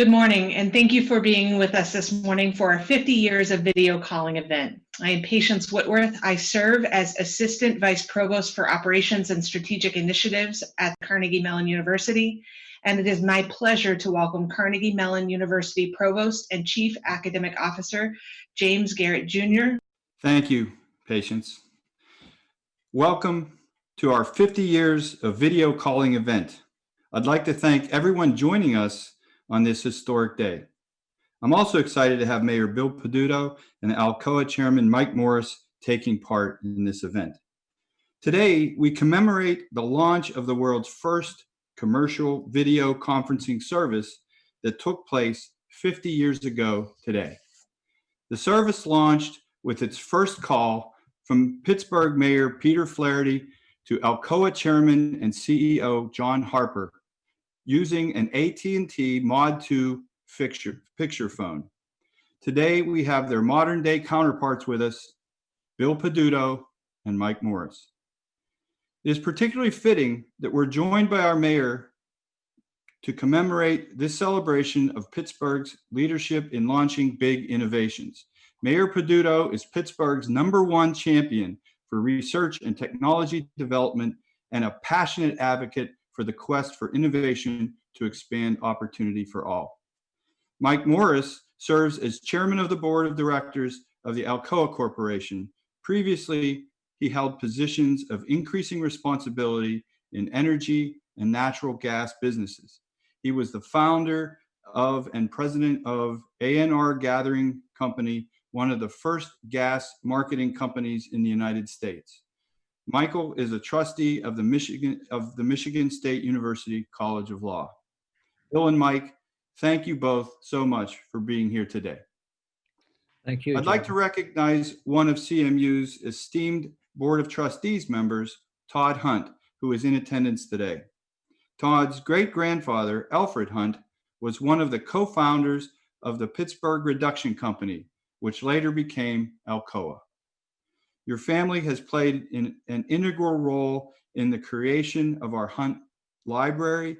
Good morning, and thank you for being with us this morning for our 50 years of video calling event. I am Patience Whitworth. I serve as Assistant Vice Provost for Operations and Strategic Initiatives at Carnegie Mellon University, and it is my pleasure to welcome Carnegie Mellon University Provost and Chief Academic Officer, James Garrett Jr. Thank you, Patience. Welcome to our 50 years of video calling event. I'd like to thank everyone joining us on this historic day. I'm also excited to have Mayor Bill Peduto and Alcoa Chairman Mike Morris taking part in this event. Today, we commemorate the launch of the world's first commercial video conferencing service that took place 50 years ago today. The service launched with its first call from Pittsburgh Mayor Peter Flaherty to Alcoa Chairman and CEO John Harper using an AT&T Mod 2 picture, picture phone. Today, we have their modern day counterparts with us, Bill Peduto and Mike Morris. It is particularly fitting that we're joined by our mayor to commemorate this celebration of Pittsburgh's leadership in launching big innovations. Mayor Peduto is Pittsburgh's number one champion for research and technology development and a passionate advocate for the quest for innovation to expand opportunity for all. Mike Morris serves as chairman of the board of directors of the Alcoa Corporation. Previously, he held positions of increasing responsibility in energy and natural gas businesses. He was the founder of and president of ANR Gathering Company, one of the first gas marketing companies in the United States. Michael is a trustee of the Michigan of the Michigan State University College of Law. Bill and Mike, thank you both so much for being here today. Thank you. I'd like to recognize one of CMU's esteemed Board of Trustees members, Todd Hunt, who is in attendance today. Todd's great-grandfather, Alfred Hunt, was one of the co-founders of the Pittsburgh Reduction Company, which later became Alcoa. Your family has played in, an integral role in the creation of our Hunt Library,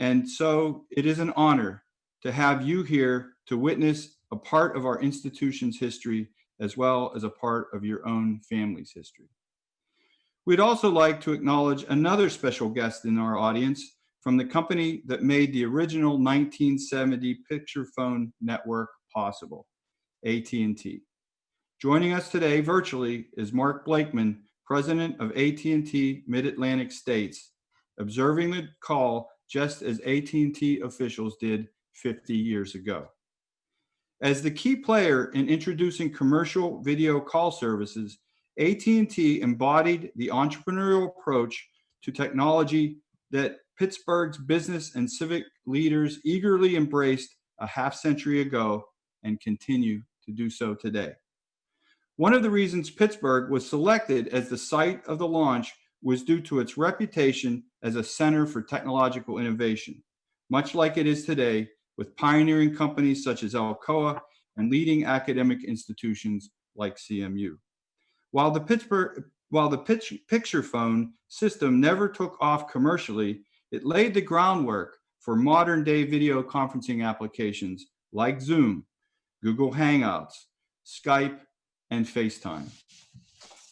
and so it is an honor to have you here to witness a part of our institution's history as well as a part of your own family's history. We'd also like to acknowledge another special guest in our audience from the company that made the original 1970 picture phone network possible, AT&T. Joining us today virtually is Mark Blakeman, president of AT&T Mid-Atlantic States, observing the call just as AT&T officials did 50 years ago. As the key player in introducing commercial video call services, AT&T embodied the entrepreneurial approach to technology that Pittsburgh's business and civic leaders eagerly embraced a half century ago and continue to do so today. One of the reasons Pittsburgh was selected as the site of the launch was due to its reputation as a center for technological innovation, much like it is today with pioneering companies such as Alcoa and leading academic institutions like CMU. While the Pittsburgh while the pitch, picture phone system never took off commercially, it laid the groundwork for modern day video conferencing applications like Zoom, Google Hangouts, Skype, and FaceTime.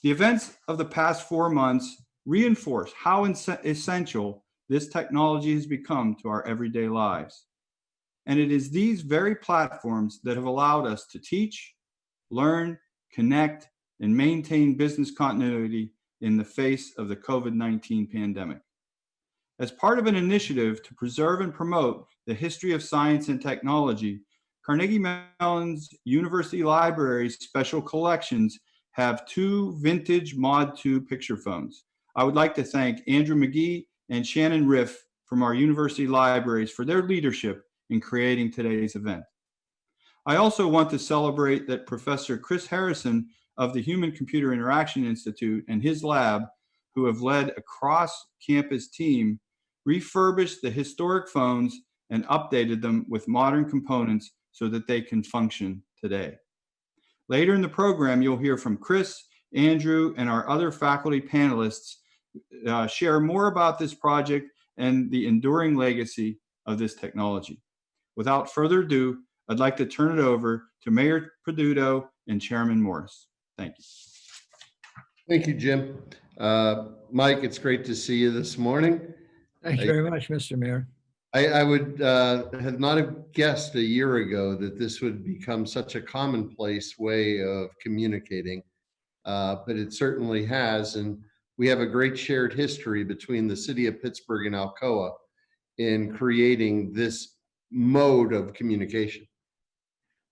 The events of the past four months reinforce how essential this technology has become to our everyday lives. And it is these very platforms that have allowed us to teach, learn, connect, and maintain business continuity in the face of the COVID-19 pandemic. As part of an initiative to preserve and promote the history of science and technology, Carnegie Mellon's University Library's special collections have two vintage Mod 2 picture phones. I would like to thank Andrew McGee and Shannon Riff from our university libraries for their leadership in creating today's event. I also want to celebrate that Professor Chris Harrison of the Human Computer Interaction Institute and his lab, who have led a cross-campus team, refurbished the historic phones and updated them with modern components so that they can function today. Later in the program, you'll hear from Chris, Andrew, and our other faculty panelists uh, share more about this project and the enduring legacy of this technology. Without further ado, I'd like to turn it over to Mayor Peduto and Chairman Morris. Thank you. Thank you, Jim. Uh, Mike, it's great to see you this morning. Thank you very much, Mr. Mayor. I, I would uh, have not have guessed a year ago that this would become such a commonplace way of communicating. Uh, But it certainly has, and we have a great shared history between the city of Pittsburgh and Alcoa in creating this mode of communication.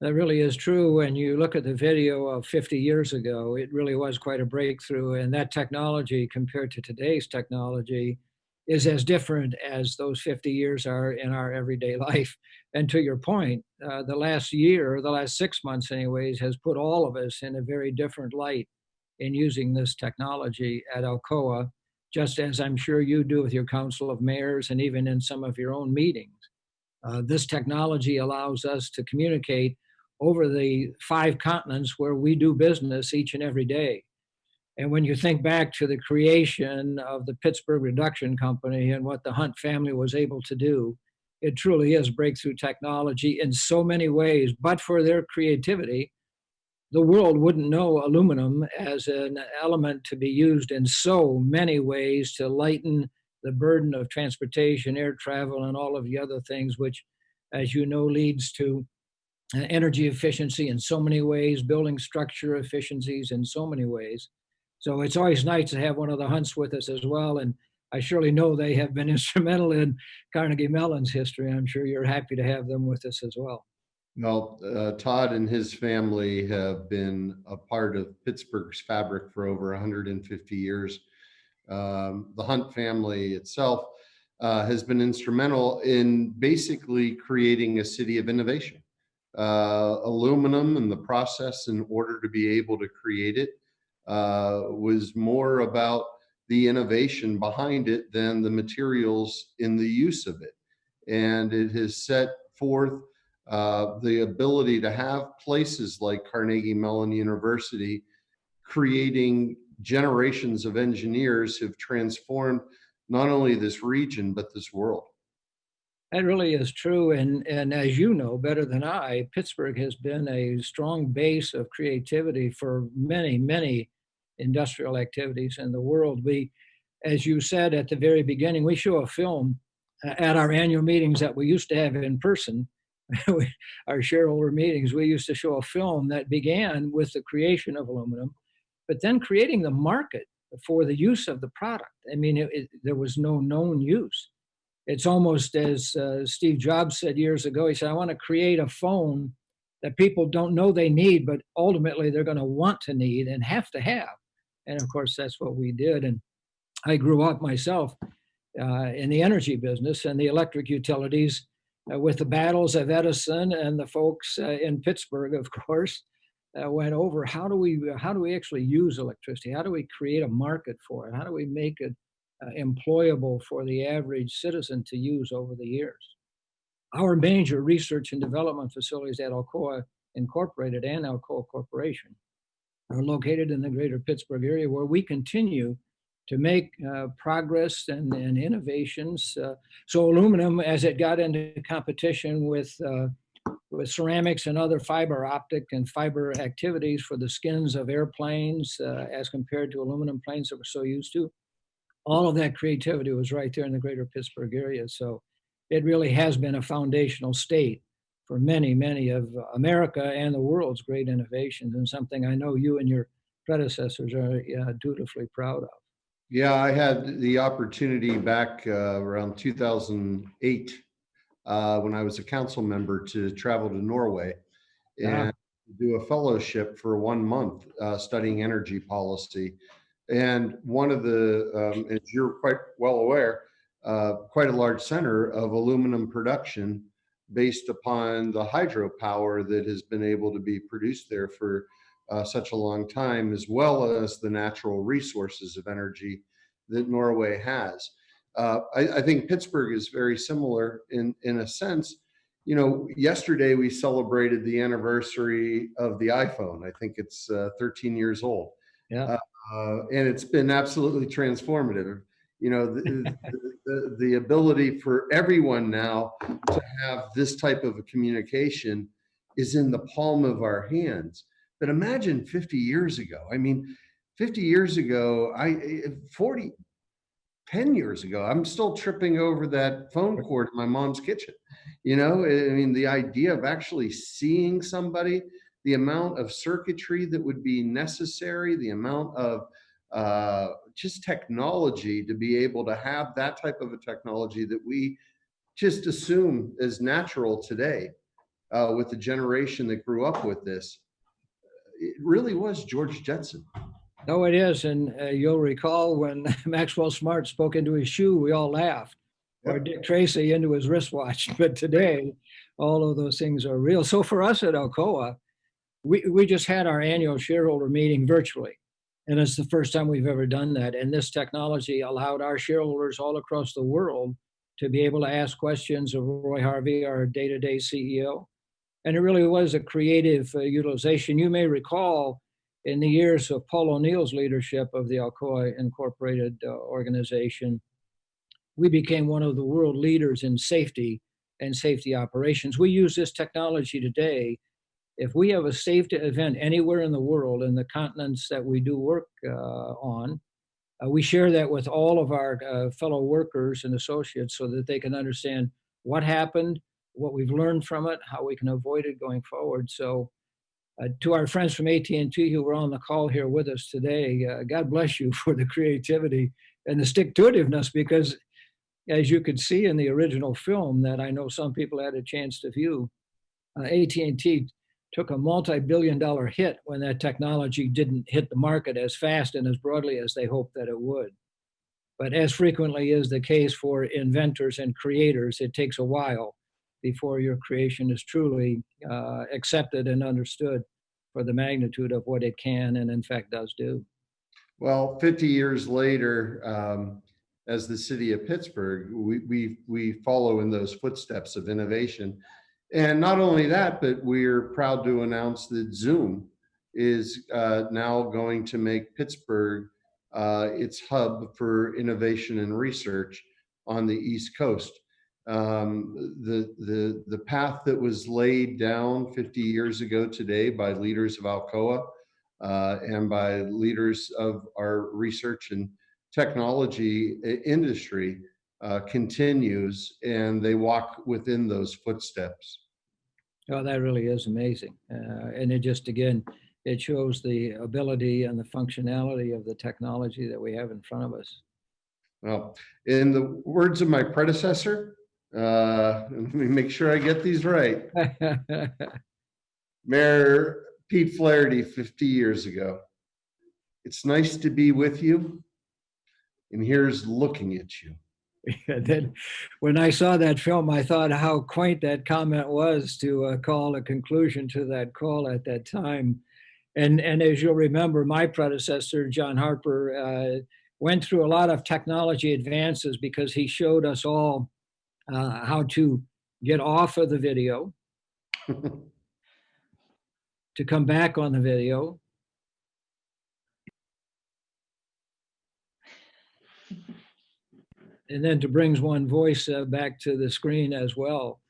That really is true. When you look at the video of 50 years ago, it really was quite a breakthrough. And that technology compared to today's technology is as different as those 50 years are in our everyday life. And to your point, uh, the last year, the last six months, anyways, has put all of us in a very different light in using this technology at Alcoa, just as I'm sure you do with your council of mayors and even in some of your own meetings. Uh, this technology allows us to communicate over the five continents where we do business each and every day. And when you think back to the creation of the Pittsburgh Reduction Company and what the Hunt family was able to do, it truly is breakthrough technology in so many ways. But for their creativity, the world wouldn't know aluminum as an element to be used in so many ways to lighten the burden of transportation, air travel, and all of the other things, which, as you know, leads to energy efficiency in so many ways, building structure efficiencies in so many ways. So it's always nice to have one of the hunts with us as well. And I surely know they have been instrumental in Carnegie Mellon's history. I'm sure you're happy to have them with us as well. Well, uh, Todd and his family have been a part of Pittsburgh's fabric for over 150 years. Um, the Hunt family itself uh, has been instrumental in basically creating a city of innovation. Uh, aluminum and the process in order to be able to create it uh, was more about the innovation behind it than the materials in the use of it. And it has set forth uh, the ability to have places like Carnegie Mellon University creating generations of engineers have transformed not only this region, but this world. That really is true. And, and as you know better than I, Pittsburgh has been a strong base of creativity for many, many industrial activities in the world. We, as you said at the very beginning, we show a film uh, at our annual meetings that we used to have in person. our shareholder meetings, we used to show a film that began with the creation of aluminum, but then creating the market for the use of the product. I mean, it, it, there was no known use it's almost as uh, Steve Jobs said years ago. He said, I want to create a phone that people don't know they need, but ultimately they're going to want to need and have to have. And of course, that's what we did. And I grew up myself uh, in the energy business and the electric utilities uh, with the battles of Edison and the folks uh, in Pittsburgh, of course. Uh, went over how do we how do we actually use electricity how do we create a market for it how do we make it employable for the average citizen to use over the years. Our major research and development facilities at Alcoa Incorporated and Alcoa Corporation are located in the greater Pittsburgh area where we continue to make uh, progress and, and innovations. Uh, so aluminum, as it got into competition with, uh, with ceramics and other fiber optic and fiber activities for the skins of airplanes uh, as compared to aluminum planes that we're so used to, all of that creativity was right there in the greater Pittsburgh area. So it really has been a foundational state for many, many of America and the world's great innovations, and something I know you and your predecessors are uh, dutifully proud of. Yeah, I had the opportunity back uh, around 2008 uh, when I was a council member to travel to Norway Yeah. and do a fellowship for one month uh, studying energy policy. And one of the, um, as you're quite well aware, uh, quite a large center of aluminum production based upon the hydropower that has been able to be produced there for uh, such a long time, as well as the natural resources of energy that Norway has. Uh, I, I think Pittsburgh is very similar in, in a sense. You know, yesterday we celebrated the anniversary of the iPhone. I think it's uh, 13 years old. Yeah. Uh, and it's been absolutely transformative. You know, the, the, the, ability for everyone now to have this type of a communication is in the palm of our hands. But imagine 50 years ago. I mean, 50 years ago, I 40, 10 years ago, I'm still tripping over that phone cord in my mom's kitchen. You know, I mean, the idea of actually seeing somebody, the amount of circuitry that would be necessary, the amount of uh, just technology to be able to have that type of a technology that we just assume is natural today uh, with the generation that grew up with this. It really was George Jetson. No, it is. And uh, you'll recall when Maxwell Smart spoke into his shoe, we all laughed. Or Dick Tracy into his wristwatch. But today, all of those things are real. So for us at Alcoa, we, we just had our annual shareholder meeting virtually. And it's the first time we've ever done that. And this technology allowed our shareholders all across the world to be able to ask questions of Roy Harvey, our day to day CEO. And it really was a creative uh, utilization. You may recall in the years of Paul O'Neill's leadership of the Alcoa Incorporated uh, organization, we became one of the world leaders in safety and safety operations. We use this technology today. If we have a safety event anywhere in the world, in the continents that we do work uh, on, uh, we share that with all of our uh, fellow workers and associates so that they can understand what happened, what we've learned from it, how we can avoid it going forward. So uh, to our friends from AT&T who were on the call here with us today, uh, God bless you for the creativity and the stick-to-itiveness because as you could see in the original film that I know some people had a chance to view, uh, AT&T took a multi-billion dollar hit when that technology didn't hit the market as fast and as broadly as they hoped that it would. But as frequently is the case for inventors and creators, it takes a while before your creation is truly uh, accepted and understood for the magnitude of what it can and in fact does do. Well, 50 years later, um, as the city of Pittsburgh, we, we, we follow in those footsteps of innovation. And not only that, but we're proud to announce that Zoom is uh, now going to make Pittsburgh uh, its hub for innovation and research on the East Coast. Um, the, the, the path that was laid down 50 years ago today by leaders of Alcoa uh, and by leaders of our research and technology industry uh, continues and they walk within those footsteps. Oh, that really is amazing. Uh, and it just, again, it shows the ability and the functionality of the technology that we have in front of us. Well, in the words of my predecessor, uh, let me make sure I get these right. Mayor Pete Flaherty 50 years ago. It's nice to be with you. And here's looking at you. then when I saw that film, I thought how quaint that comment was to uh, call a conclusion to that call at that time. And, and as you'll remember, my predecessor, John Harper, uh, went through a lot of technology advances because he showed us all uh, how to get off of the video, to come back on the video, and then to brings one voice uh, back to the screen as well.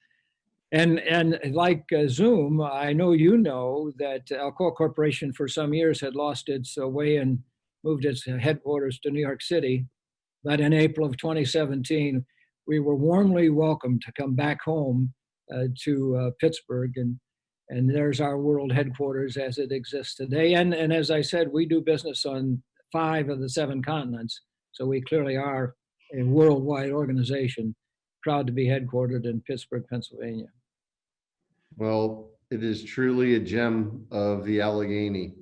And, and like uh, Zoom, I know you know that Alcoa Corporation for some years had lost its uh, way and moved its headquarters to New York City. But in April of 2017, we were warmly welcomed to come back home uh, to uh, Pittsburgh. And, and there's our world headquarters as it exists today. And, and as I said, we do business on five of the seven continents. So we clearly are a worldwide organization, proud to be headquartered in Pittsburgh, Pennsylvania. Well, it is truly a gem of the Allegheny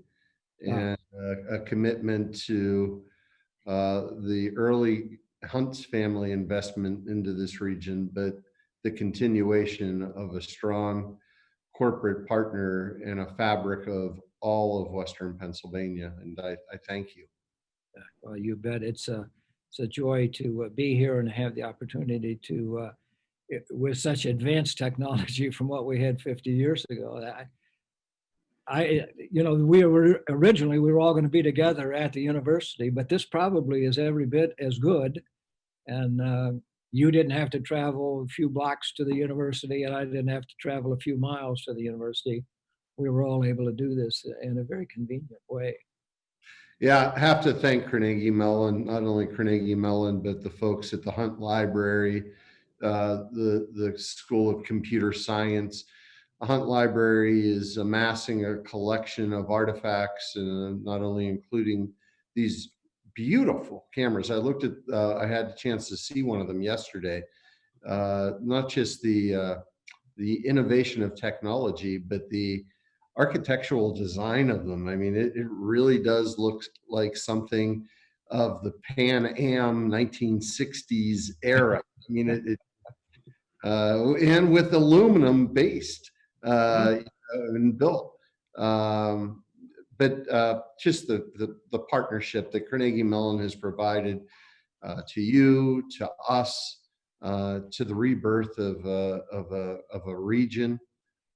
and a, a commitment to uh, the early Hunt's family investment into this region, but the continuation of a strong corporate partner and a fabric of all of Western Pennsylvania. And I, I thank you. Well, you bet. It's a, it's a joy to uh, be here and have the opportunity to, uh, it, with such advanced technology from what we had 50 years ago. I, I, you know, we were originally we were all going to be together at the university, but this probably is every bit as good And uh, you didn't have to travel a few blocks to the university, and I didn't have to travel a few miles to the university. We were all able to do this in a very convenient way. Yeah, I have to thank Carnegie Mellon, not only Carnegie Mellon, but the folks at the Hunt Library, uh, the, the School of Computer Science. The Hunt Library is amassing a collection of artifacts, and not only including these beautiful cameras. I looked at, uh, I had a chance to see one of them yesterday. Uh, not just the, uh, the innovation of technology, but the architectural design of them. I mean, it, it really does look like something of the Pan Am 1960s era. I mean, it, it uh, and with aluminum based uh, and built. Um, but uh, just the, the, the partnership that Carnegie Mellon has provided uh, to you, to us, uh, to the rebirth of a, of a, of a region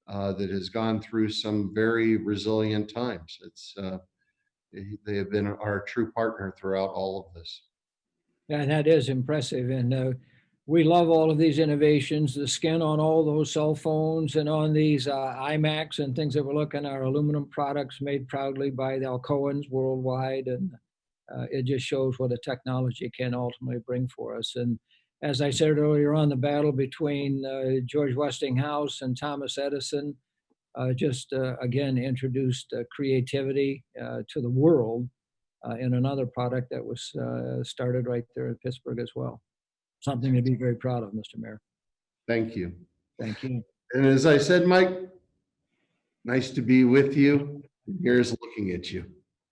uh, that has gone through some very resilient times. It's uh, they- have been our true partner throughout all of this. And that is impressive. And uh, we love all of these innovations, the skin on all those cell phones and on these uh, iMacs and things that we're looking are aluminum products made proudly by the Alcoans worldwide. And uh, it just shows what a technology can ultimately bring for us. And as I said earlier on, the battle between uh, George Westinghouse and Thomas Edison uh, just uh, again introduced uh, creativity uh, to the world uh, in another product that was uh, started right there in Pittsburgh as well. Something to be very proud of, Mr. Mayor. Thank you. Thank you. And as I said, Mike, nice to be with you. Here's looking at you.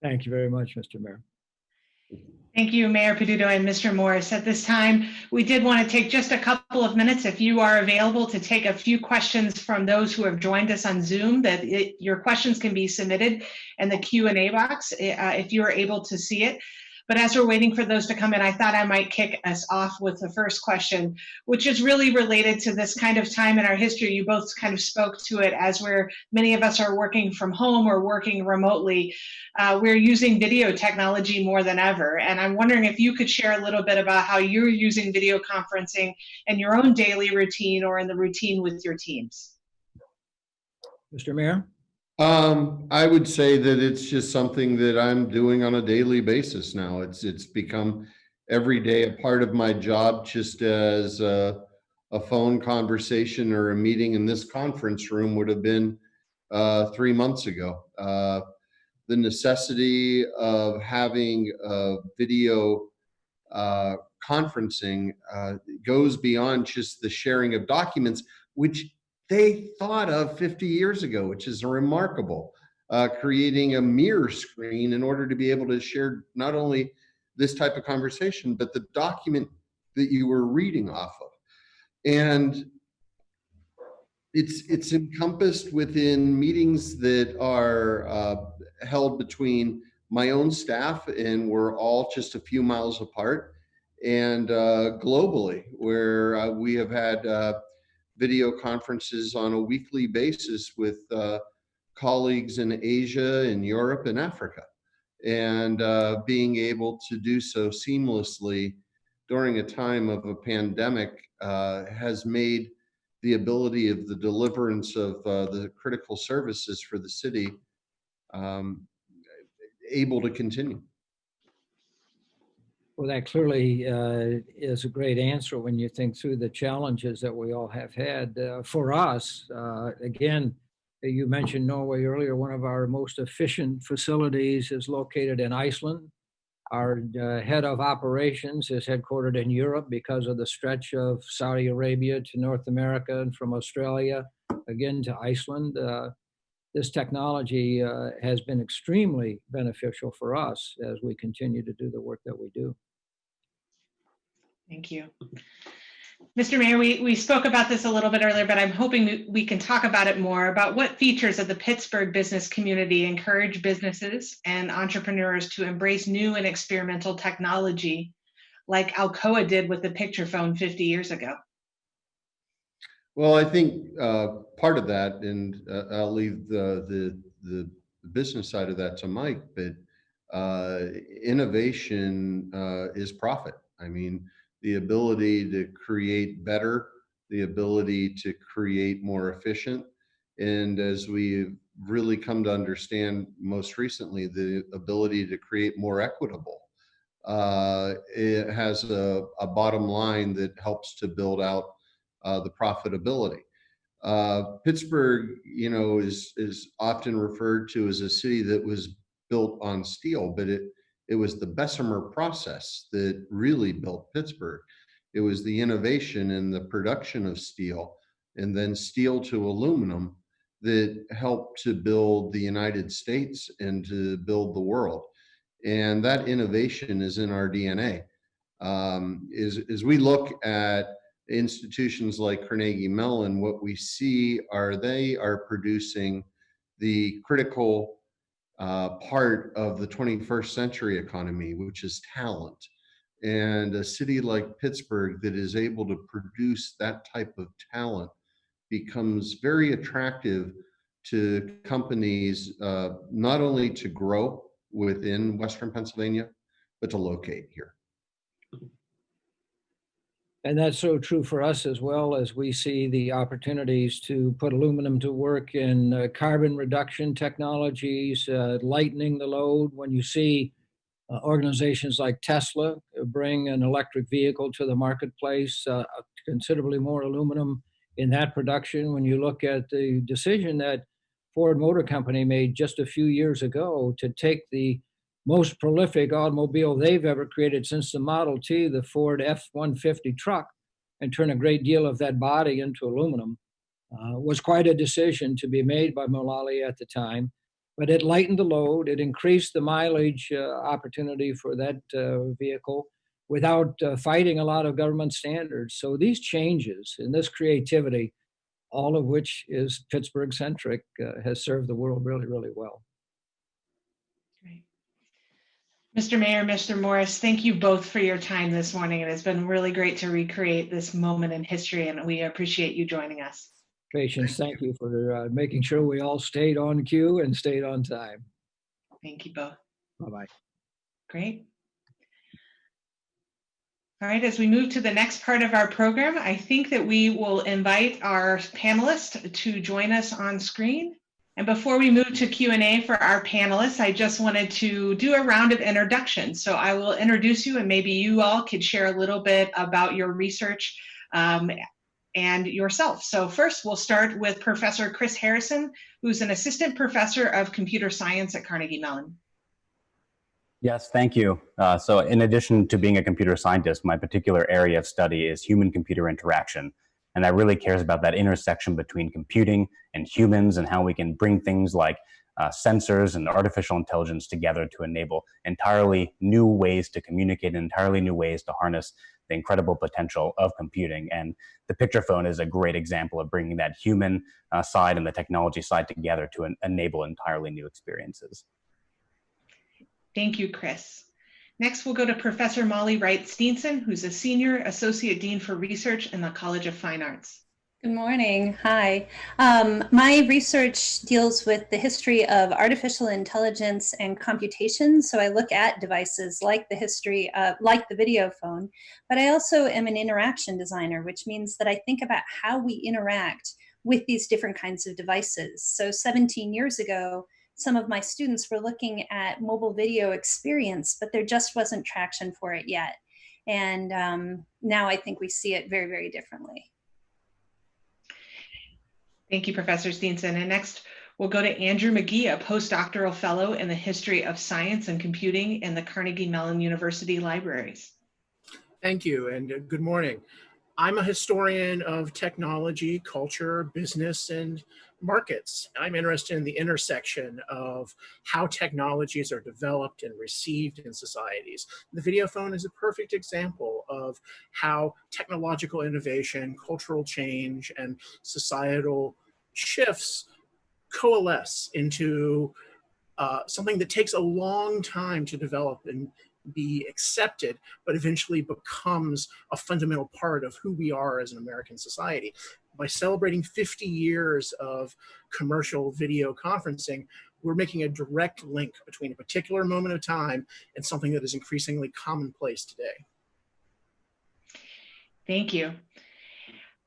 Thank you very much, Mr. Mayor. Thank you, Mayor Peduto and Mr. Morris. At this time, we did want to take just a couple of minutes, if you are available, to take a few questions from those who have joined us on Zoom, that it- your questions can be submitted in the Q and A box, uh, if you are able to see it. But as we're waiting for those to come in, I thought I might kick us off with the first question, which is really related to this kind of time in our history. You both kind of spoke to it as where many of us are working from home or working remotely uh, we're using video technology more than ever. And I'm wondering if you could share a little bit about how you're using video conferencing in your own daily routine or in the routine with your teams. Mr. Mayor? Um, I would say that it's just something that I'm doing on a daily basis now. It's it's become every day a part of my job, just as a, a phone conversation or a meeting in this conference room would have been uh, three months ago. Uh, the necessity of having video uh, conferencing uh, goes beyond just the sharing of documents, which they thought of 50 years ago, which is remarkable. Uh, creating a mirror screen in order to be able to share not only this type of conversation, but the document that you were reading off of. And it's it's encompassed within meetings that are uh, held between my own staff, and we're all just a few miles apart, and uh, globally, where uh, we have had uh, video conferences on a weekly basis with uh, colleagues in Asia, in Europe, and Africa, and uh, being able to do so seamlessly during a time of a pandemic uh, has made the ability of the deliverance of uh, the critical services for the city um, able to continue. Well, that clearly uh, is a great answer when you think through the challenges that we all have had. Uh, for us, uh, again, you mentioned Norway earlier. One of our most efficient facilities is located in Iceland. Our uh, head of operations is headquartered in Europe because of the stretch of Saudi Arabia to North America and from Australia again to Iceland. This technology uh, has been extremely beneficial for us as we continue to do the work that we do. Thank you. Mr. Mayor, we, we spoke about this a little bit earlier, but I'm hoping we can talk about it more about what features of the Pittsburgh business community encourage businesses and entrepreneurs to embrace new and experimental technology like Alcoa did with the picture phone 50 years ago. Well, I think uh, part of that, and uh, I'll leave the, the the business side of that to Mike, but uh, innovation uh, is profit. I mean, the ability to create better, the ability to create more efficient, and as we've really come to understand most recently, the ability to create more equitable. Uh, it has a, a bottom line that helps to build out uh, the profitability. Uh, Pittsburgh, you know, is is often referred to as a city that was built on steel, but it it was the Bessemer process that really built Pittsburgh. It was the innovation in the production of steel and then steel to aluminum that helped to build the United States and to build the world. And that innovation is in our DNA. Um, is, as we look at institutions like Carnegie Mellon, what we see are they are producing the critical uh, part of the 21st century economy, which is talent. And a city like Pittsburgh that is able to produce that type of talent becomes very attractive to companies, uh, not only to grow within Western Pennsylvania, but to locate here. And that's so true for us as well as we see the opportunities to put aluminum to work in uh, carbon reduction technologies, uh, lightening the load. When you see uh, organizations like Tesla bring an electric vehicle to the marketplace, uh, considerably more aluminum in that production. When you look at the decision that Ford Motor Company made just a few years ago to take the most prolific automobile they've ever created since the Model T, the Ford F-150 truck, and turn a great deal of that body into aluminum, uh, was quite a decision to be made by Mulally at the time. But it lightened the load, it increased the mileage uh, opportunity for that uh, vehicle without uh, fighting a lot of government standards. So these changes and this creativity, all of which is Pittsburgh centric, uh, has served the world really, really well. Mr. Mayor, Mr. Morris, thank you both for your time this morning. It has been really great to recreate this moment in history, and we appreciate you joining us. Patience, thank you for uh, making sure we all stayed on cue and stayed on time. Thank you both. Bye-bye. Great. All right, as we move to the next part of our program, I think that we will invite our panelists to join us on screen. And before we move to Q&A for our panelists, I just wanted to do a round of introductions. So I will introduce you and maybe you all could share a little bit about your research um, and yourself. So first we'll start with Professor Chris Harrison, who's an assistant professor of computer science at Carnegie Mellon. Yes, thank you. Uh, so in addition to being a computer scientist, my particular area of study is human-computer interaction. And that really cares about that intersection between computing and humans and how we can bring things like uh, sensors and artificial intelligence together to enable entirely new ways to communicate, entirely new ways to harness the incredible potential of computing. And the picture phone is a great example of bringing that human uh, side and the technology side together to en enable entirely new experiences. Thank you, Chris. Next, we'll go to Professor Molly Wright Steenson, who's a Senior Associate Dean for Research in the College of Fine Arts. Good morning. Hi. Um, my research deals with the history of artificial intelligence and computation. So I look at devices like the history, of, like the video phone, but I also am an interaction designer, which means that I think about how we interact with these different kinds of devices. So 17 years ago, some of my students were looking at mobile video experience, but there just wasn't traction for it yet. And um, now I think we see it very, very differently. Thank you, Professor Steenson. And next, we'll go to Andrew McGee, a postdoctoral fellow in the history of science and computing in the Carnegie Mellon University Libraries. Thank you, and uh, good morning. I'm a historian of technology, culture, business, and markets. I'm interested in the intersection of how technologies are developed and received in societies. The video phone is a perfect example of how technological innovation, cultural change, and societal shifts coalesce into uh, something that takes a long time to develop and be accepted, but eventually becomes a fundamental part of who we are as an American society. By celebrating 50 years of commercial video conferencing, we're making a direct link between a particular moment of time and something that is increasingly commonplace today. Thank you.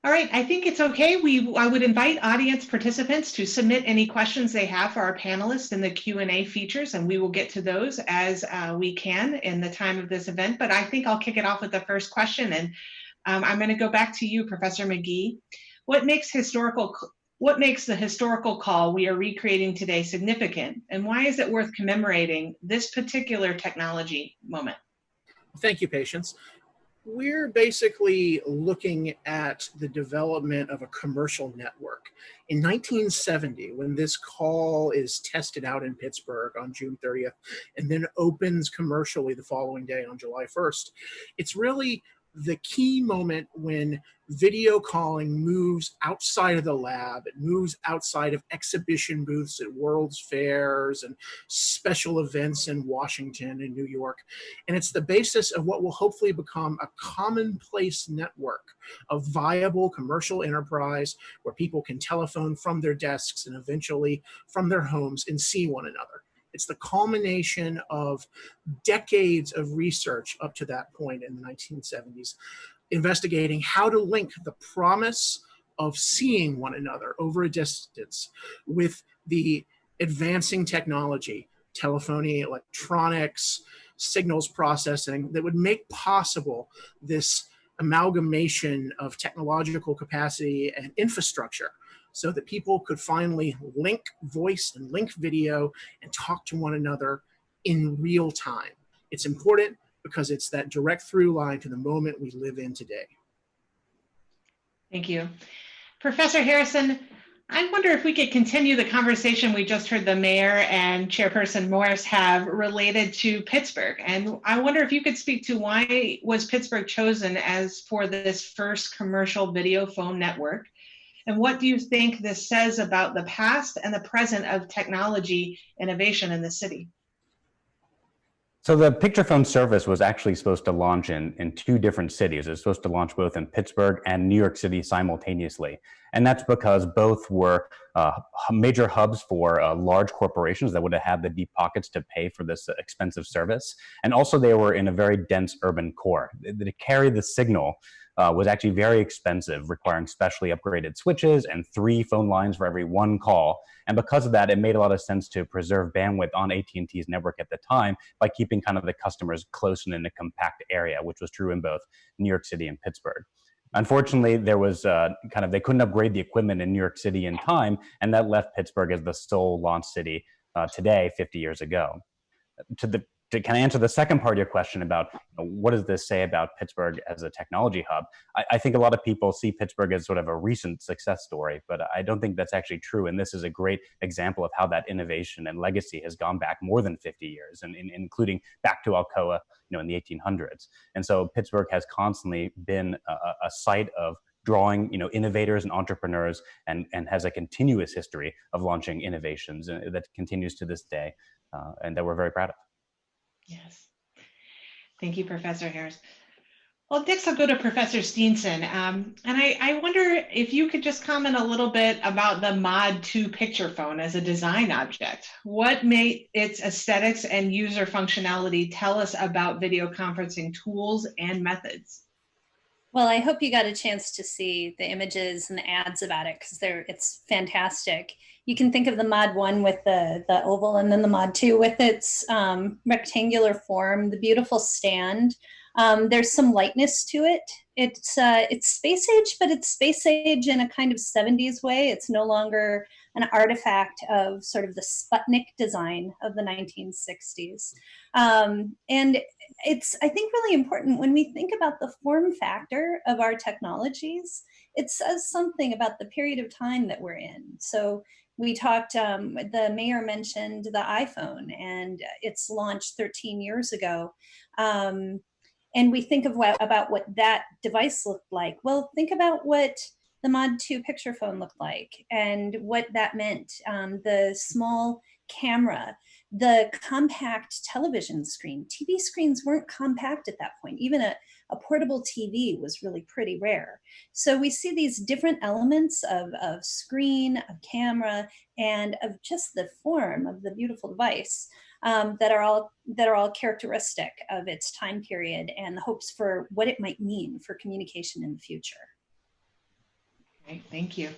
All right, I think it's okay. We I would invite audience participants to submit any questions they have for our panelists in the Q&A features, and we will get to those as uh, we can in the time of this event. But I think I'll kick it off with the first question, and um, I'm going to go back to you, Professor McGee. What makes historical what makes the historical call we are recreating today significant, and why is it worth commemorating this particular technology moment? Thank you, Patience we're basically looking at the development of a commercial network. In 1970, when this call is tested out in Pittsburgh on June 30th and then opens commercially the following day on July 1st, it's really the key moment when video calling moves outside of the lab. It moves outside of exhibition booths at World's Fairs and special events in Washington and New York. And it's the basis of what will hopefully become a commonplace network of viable commercial enterprise where people can telephone from their desks and eventually from their homes and see one another. It's the culmination of decades of research up to that point in the 1970s, investigating how to link the promise of seeing one another over a distance with the advancing technology, telephony, electronics, signals processing that would make possible this amalgamation of technological capacity and infrastructure so that people could finally link voice and link video and talk to one another in real time. It's important because it's that direct through line to the moment we live in today. Thank you. Professor Harrison, I wonder if we could continue the conversation we just heard the mayor and chairperson Morris have related to Pittsburgh. And I wonder if you could speak to why was Pittsburgh chosen as for this first commercial video phone network? And what do you think this says about the past and the present of technology innovation in the city? So the picture phone service was actually supposed to launch in, in two different cities. It was supposed to launch both in Pittsburgh and New York City simultaneously. And that's because both were uh, major hubs for uh, large corporations that would have had the deep pockets to pay for this expensive service. And also they were in a very dense urban core. To carry the signal uh, was actually very expensive, requiring specially upgraded switches and three phone lines for every one call. And because of that, it made a lot of sense to preserve bandwidth on AT&T's network at the time by keeping kind of the customers close and in a compact area, which was true in both New York City and Pittsburgh. Unfortunately, there was uh, kind of, they couldn't upgrade the equipment in New York City in time, and that left Pittsburgh as the sole launch city uh, today, 50 years ago. To the to kind of answer the second part of your question about you know, what does this say about Pittsburgh as a technology hub, I, I, think a lot of people see Pittsburgh as sort of a recent success story, but I don't think that's actually true. And this is a great example of how that innovation and legacy has gone back more than 50 years, and, including back to Alcoa, you know, in the 1800s. And so Pittsburgh has constantly been a, a site of drawing you know innovators and entrepreneurs and and has a continuous history of launching innovations uh, that continues to this day uh, and that we're very proud of Yes. Thank you, Professor Harris. Well, next I'll go to Professor Steenson. Um, and I, I, wonder if you could just comment a little bit about the Mod 2 picture phone as a design object. What may its aesthetics and user functionality tell us about video conferencing tools and methods? Well, I hope you got a chance to see the images and the ads about it because they're it's fantastic you can think of the mod one with the, the oval and then the mod two with its um, rectangular form, the beautiful stand. Um, there's some lightness to it. It's, uh, it's space age, but it's space age in a kind of 70s way. It's no longer an artifact of sort of the Sputnik design of the 1960s. Um, and it's, I think, really important when we think about the form factor of our technologies, it says something about the period of time that we're in. So we talked, um, the mayor mentioned the iPhone and its launch 13 years ago. Um, and we think of what, about what that device looked like. Well, think about what the Mod 2 picture phone looked like and what that meant. Um, the small camera, the compact television screen. TV screens weren't compact at that point. Even a, a portable TV was really pretty rare. So we see these different elements of, of screen, of camera, and of just the form of the beautiful device. um, that are all that are all characteristic of its time period and the hopes for what it might mean for communication in the future. Okay, thank you.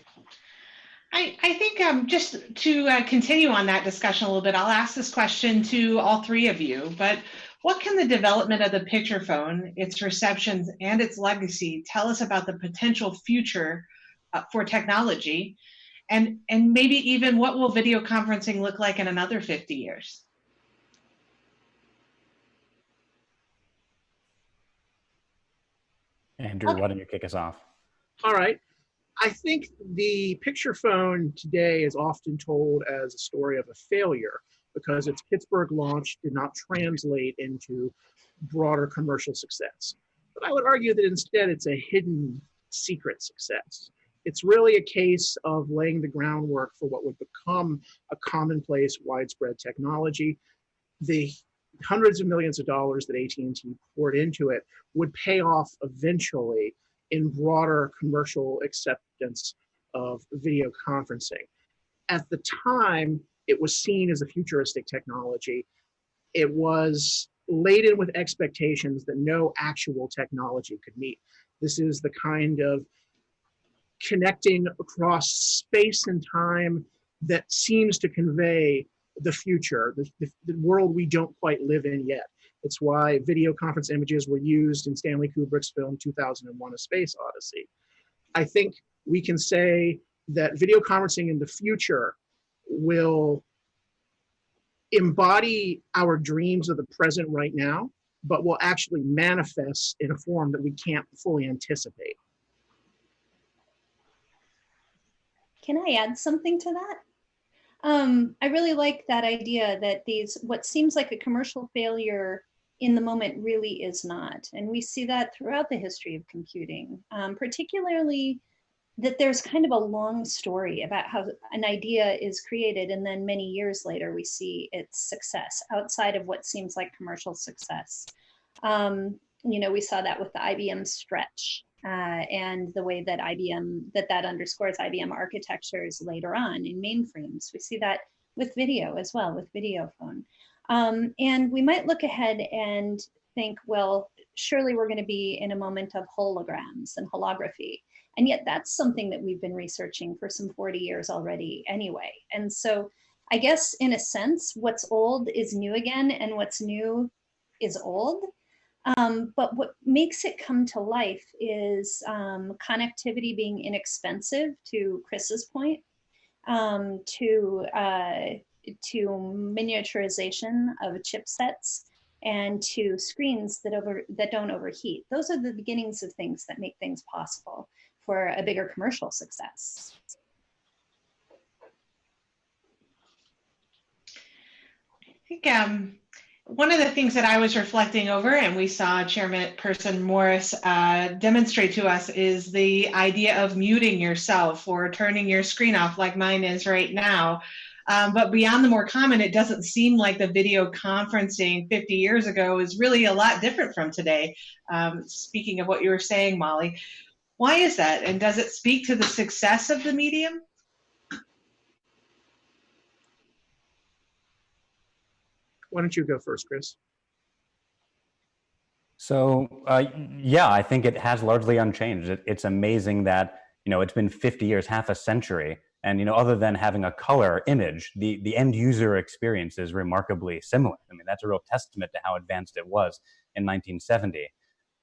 I, I think um, just to uh, continue on that discussion a little bit, I'll ask this question to all three of you, but what can the development of the picture phone, its receptions, and its legacy tell us about the potential future uh, for technology? And, and maybe even what will video conferencing look like in another 50 years? Andrew, why don't you kick us off? All right. I think the picture phone today is often told as a story of a failure because its Pittsburgh launch did not translate into broader commercial success. But I would argue that instead it's a hidden secret success. It's really a case of laying the groundwork for what would become a commonplace widespread technology. The hundreds of millions of dollars that AT&T poured into it would pay off eventually in broader commercial acceptance of video conferencing. At the time, it was seen as a futuristic technology. It was laden with expectations that no actual technology could meet. This is the kind of connecting across space and time that seems to convey the future, the, the, the, world we don't quite live in yet. It's why video conference images were used in Stanley Kubrick's film 2001 A Space Odyssey. I think we can say that video conferencing in the future will embody our dreams of the present right now, but will actually manifest in a form that we can't fully anticipate. Can I add something to that? Um, I really like that idea that these, what seems like a commercial failure in the moment really is not. And we see that throughout the history of computing, um, particularly that there's kind of a long story about how an idea is created and then many years later we see its success outside of what seems like commercial success. Um, you know, we saw that with the IBM stretch uh, and the way that IBM, that that underscores IBM architectures later on in mainframes. We see that with video as well, with video phone. Um, and we might look ahead and think, well, surely we're going to be in a moment of holograms and holography. And yet that's something that we've been researching for some 40 years already anyway. And so I guess in a sense, what's old is new again and what's new is old. Um, but what makes it come to life is um, connectivity being inexpensive to Chris's point, um, to, uh, to miniaturization of chipsets and to screens that over that don't overheat. Those are the beginnings of things that make things possible for a bigger commercial success. I think um, one of the things that I was reflecting over, and we saw Chairperson Morris uh, demonstrate to us, is the idea of muting yourself or turning your screen off, like mine is right now. Um, but beyond the more common, it doesn't seem like the video conferencing 50 years ago is really a lot different from today. Um, speaking of what you were saying, Molly, why is that? And does it speak to the success of the medium? Why don't you go first, Chris? So uh, yeah, I think it has largely unchanged. It, it's amazing that you know it's been 50 years, half a century, and you know other than having a color image, the the end user experience is remarkably similar. I mean that's a real testament to how advanced it was in 1970.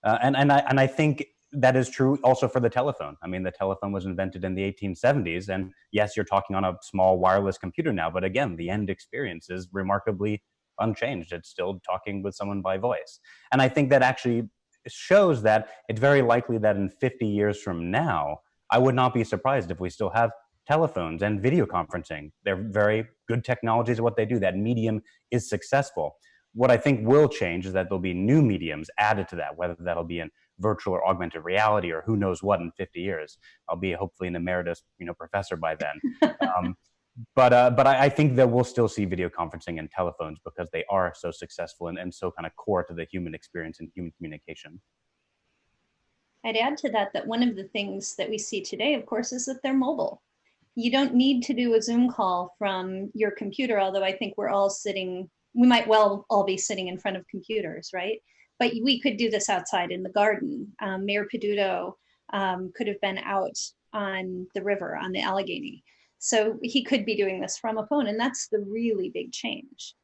Uh, and and I and I think that is true also for the telephone. I mean, the telephone was invented in the 1870s, and yes, you're talking on a small wireless computer now, but again, the end experience is remarkably unchanged. It's still talking with someone by voice. And I think that actually shows that it's very likely that in 50 years from now, I would not be surprised if we still have telephones and video conferencing. They're very good technologies at what they do. That medium is successful. What I think will change is that there'll be new mediums added to that, whether that'll be in virtual or augmented reality or who knows what in 50 years. I'll be hopefully an emeritus, you know, professor by then. um, but uh, but I, I, think that we'll still see video conferencing and telephones because they are so successful and, and so kind of core to the human experience and human communication. I'd add to that that one of the things that we see today, of course, is that they're mobile. You don't need to do a Zoom call from your computer, although I think we're all sitting we might well all be sitting in front of computers, right? But we could do this outside in the garden. Um, Mayor Peduto um, could have been out on the river on the Allegheny. So he could be doing this from a phone, and that's the really big change.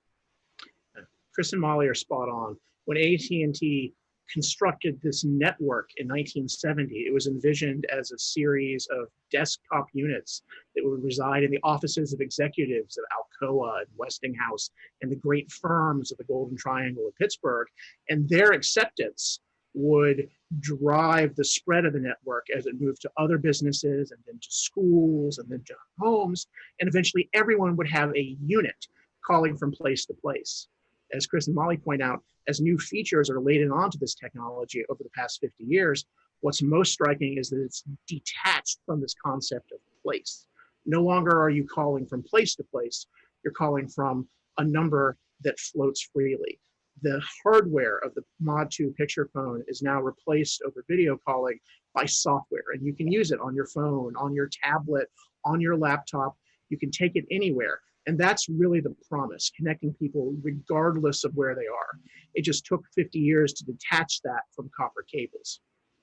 Chris and Molly are spot on. When AT&T constructed this network in 1970, it was envisioned as a series of desktop units that would reside in the offices of executives of Alcoa and Westinghouse and the great firms of the Golden Triangle of Pittsburgh. And their acceptance would drive the spread of the network as it moved to other businesses and then to schools and then to homes. And eventually everyone would have a unit calling from place to place. As Chris and Molly point out, as new features are laid onto this technology over the past 50 years, what's most striking is that it's detached from this concept of place. No longer are you calling from place to place, you're calling from a number that floats freely the hardware of the Mod 2 picture phone is now replaced over video calling by software. And you can use it on your phone, on your tablet, on your laptop. You can take it anywhere. And that's really the promise, connecting people regardless of where they are. It just took 50 years to detach that from copper cables.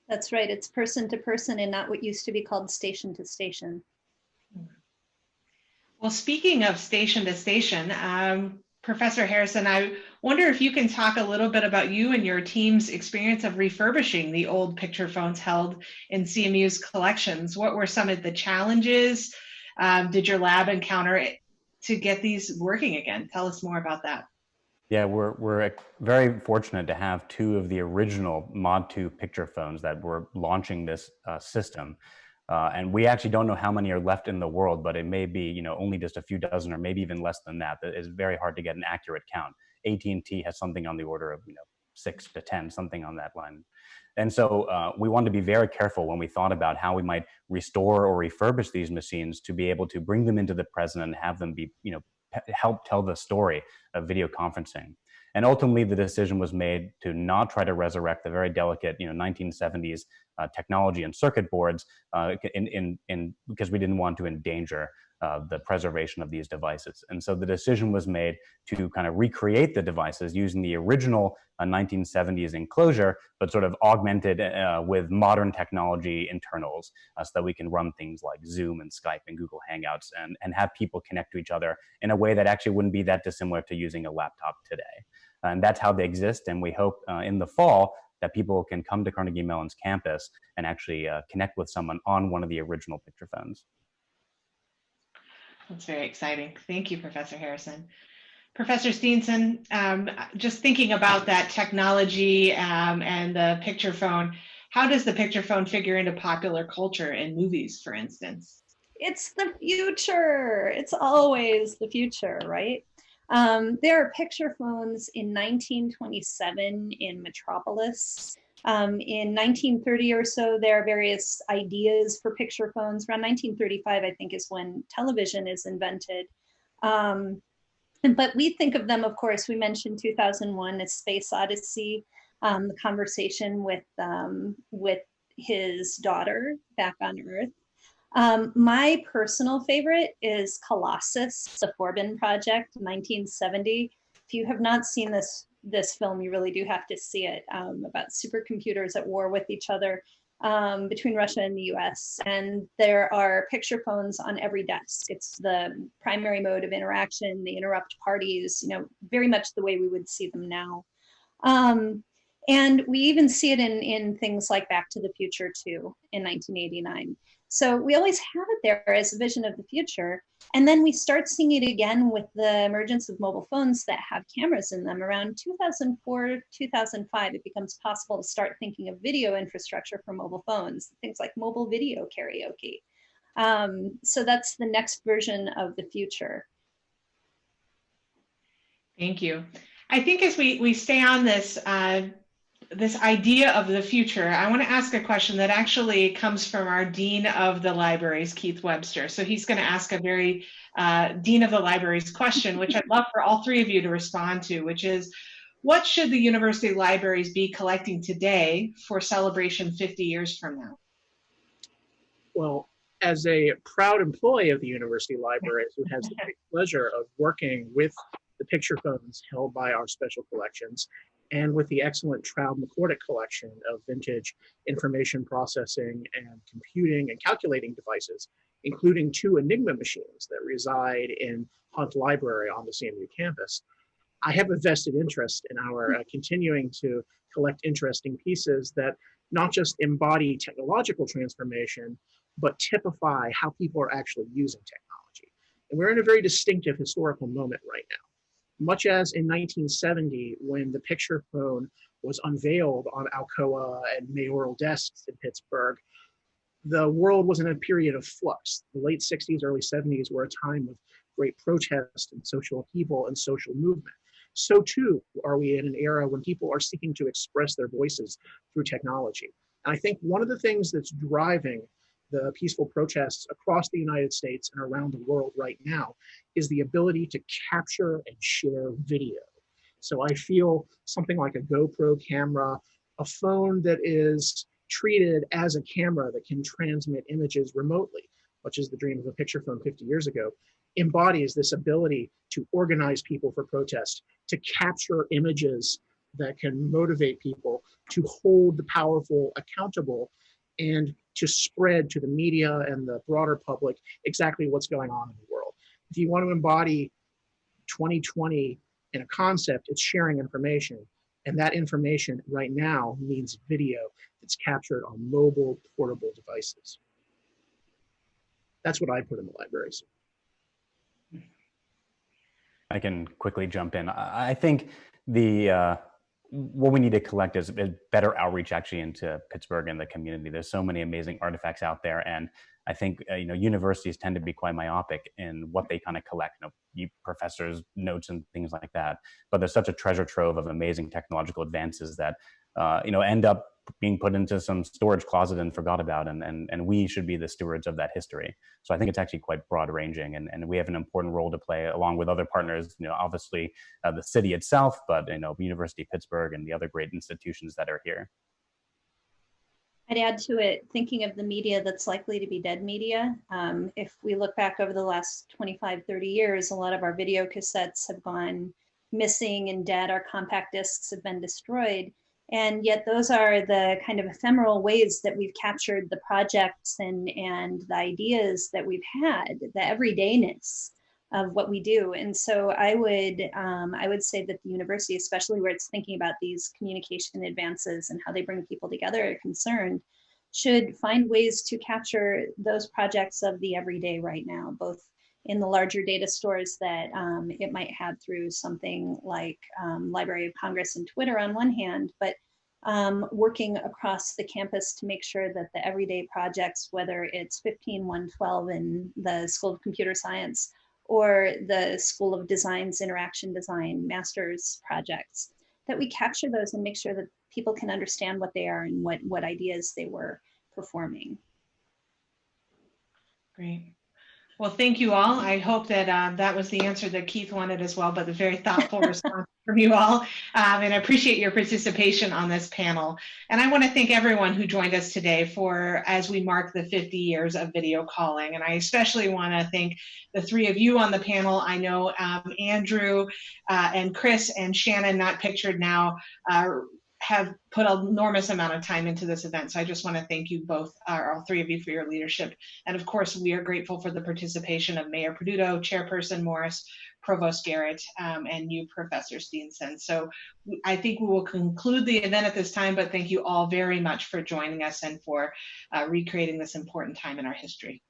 That's right. It's person to person and not what used to be called station to station. Well, speaking of station to station, um, Professor Harrison, I wonder if you can talk a little bit about you and your team's experience of refurbishing the old picture phones held in CMU's collections. What were some of the challenges um, did your lab encounter to get these working again? Tell us more about that. Yeah, we're, we're very fortunate to have two of the original Mod 2 picture phones that were launching this uh, system. Uh, and we actually don't know how many are left in the world, but it may be, you know, only just a few dozen or maybe even less than that. It's very hard to get an accurate count. AT&T has something on the order of, you know, six to 10, something on that line. And so uh, we wanted to be very careful when we thought about how we might restore or refurbish these machines to be able to bring them into the present and have them be, you know, help tell the story of video conferencing. And ultimately, the decision was made to not try to resurrect the very delicate, you know, 1970s uh, technology and circuit boards uh, in, in, in, because we didn't want to endanger uh, the preservation of these devices. And so the decision was made to kind of recreate the devices using the original 1970s uh, enclosure, but sort of augmented uh, with modern technology internals uh, so that we can run things like Zoom and Skype and Google Hangouts and, and have people connect to each other in a way that actually wouldn't be that dissimilar to using a laptop today. And that's how they exist. And we hope in the fall that people can come to Carnegie Mellon's campus and actually uh, connect with someone on one of the original picture phones. That's very exciting. Thank you, Professor Harrison. Professor Steenson, um, just thinking about that technology um, and the picture phone, how does the picture phone figure into popular culture in movies, for instance? It's the future. It's always the future, right? Um, there are picture phones in 1927 in Metropolis. Um, in 1930 or so, there are various ideas for picture phones. Around 1935, I think, is when television is invented. Um, but we think of them, of course, we mentioned 2001, A Space Odyssey, um, the conversation with, um, with his daughter back on Earth. Um, my personal favorite is Colossus, the Forbin Project, 1970. If you have not seen this this film, you really do have to see it um, about supercomputers at war with each other um, between Russia and the US. And there are picture phones on every desk. It's the primary mode of interaction. They interrupt parties, you know, very much the way we would see them now. Um, and we even see it in, in things like Back to the Future too in 1989. So we always have it there as a vision of the future. And then we start seeing it again with the emergence of mobile phones that have cameras in them. Around 2004, 2005, it becomes possible to start thinking of video infrastructure for mobile phones, things like mobile video karaoke. Um, so that's the next version of the future. Thank you. I think as we, we stay on this, uh, this idea of the future, I want to ask a question that actually comes from our Dean of the Libraries, Keith Webster. So he's going to ask a very uh, Dean of the Libraries question, which I'd love for all three of you to respond to, which is, what should the university libraries be collecting today for celebration 50 years from now? Well, as a proud employee of the university libraries who has the pleasure of working with the picture phones held by our special collections, and with the excellent Traub McCorduck collection of vintage information processing and computing and calculating devices, including two Enigma machines that reside in Hunt Library on the CMU campus. I have a vested interest in our uh, continuing to collect interesting pieces that not just embody technological transformation, but typify how people are actually using technology. And we're in a very distinctive historical moment right now. Much as in 1970, when the picture phone was unveiled on Alcoa and mayoral desks in Pittsburgh, the world was in a period of flux. The late 60s, early 70s were a time of great protest and social upheaval and social movement. So too are we in an era when people are seeking to express their voices through technology. And I think one of the things that's driving the peaceful protests across the United States and around the world right now is the ability to capture and share video. So I feel something like a GoPro camera, a phone that is treated as a camera that can transmit images remotely, which is the dream of a picture phone 50 years ago, embodies this ability to organize people for protest, to capture images that can motivate people, to hold the powerful accountable, and to spread to the media and the broader public exactly what's going on in the world. If you want to embody 2020 in a concept, it's sharing information. And that information right now means video that's captured on mobile portable devices. That's what I put in the libraries. I can quickly jump in. I think the uh, what we need to collect is, is, better outreach actually into Pittsburgh and the community. There's so many amazing artifacts out there, and I think uh, you know universities tend to be quite myopic in what they kind of collect. You know, you professors' notes and things like that. But there's such a treasure trove of amazing technological advances that uh, you know end up being put into some storage closet and forgot about and, and and we should be the stewards of that history so i think it's actually quite broad ranging and, and we have an important role to play along with other partners you know obviously uh, the city itself but you know university of pittsburgh and the other great institutions that are here I'd add to it, thinking of the media that's likely to be dead media. Um, if we look back over the last 25, 30 years, a lot of our video cassettes have gone missing and dead. Our compact discs have been destroyed. And yet those are the kind of ephemeral ways that we've captured the projects and, and the ideas that we've had, the everydayness of what we do. And so I would, um, I would say that the university, especially where it's thinking about these communication advances and how they bring people together are concerned, should find ways to capture those projects of the everyday right now, both in the larger data stores that um, it might have through something like um, Library of Congress and Twitter on one hand, but um, working across the campus to make sure that the everyday projects, whether it's 15112 in the School of Computer Science or the School of Design's Interaction Design Master's projects, that we capture those and make sure that people can understand what they are and what, what ideas they were performing. Great. Well, thank you all. I hope that um, that was the answer that Keith wanted as well, but a very thoughtful response from you all. Um, and I appreciate your participation on this panel. And I want to thank everyone who joined us today for as we mark the 50 years of video calling. And I especially want to thank the three of you on the panel. I know um, Andrew uh, and Chris and Shannon, not pictured now, uh, have put an enormous amount of time into this event. So I just want to thank you both, uh, all three of you for your leadership. And of course, we are grateful for the participation of Mayor Peduto, Chairperson Morris, Provost Garrett, um, and you, Professor Steenson. So I think we will conclude the event at this time, but thank you all very much for joining us and for uh, recreating this important time in our history.